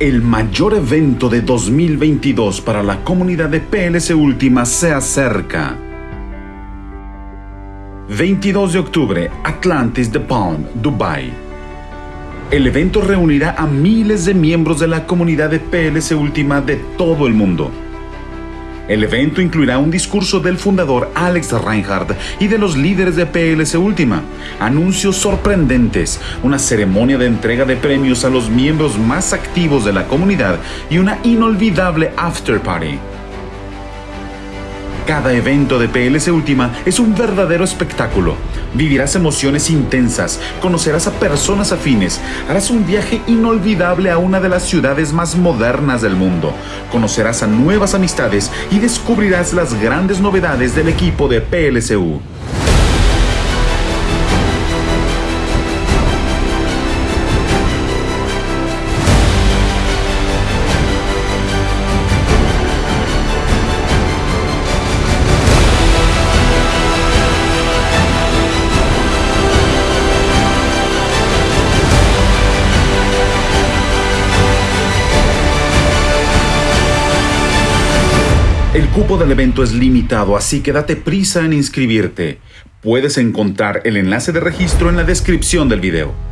El mayor evento de 2022 para la comunidad de PLC Última se acerca. 22 de octubre, Atlantis The Palm, Dubai. El evento reunirá a miles de miembros de la comunidad de PLC Última de todo el mundo. El evento incluirá un discurso del fundador Alex Reinhardt y de los líderes de PLC Última, anuncios sorprendentes, una ceremonia de entrega de premios a los miembros más activos de la comunidad y una inolvidable after party. Cada evento de PLC Última es un verdadero espectáculo. Vivirás emociones intensas, conocerás a personas afines, harás un viaje inolvidable a una de las ciudades más modernas del mundo, conocerás a nuevas amistades y descubrirás las grandes novedades del equipo de PLCU. El cupo del evento es limitado, así que date prisa en inscribirte. Puedes encontrar el enlace de registro en la descripción del video.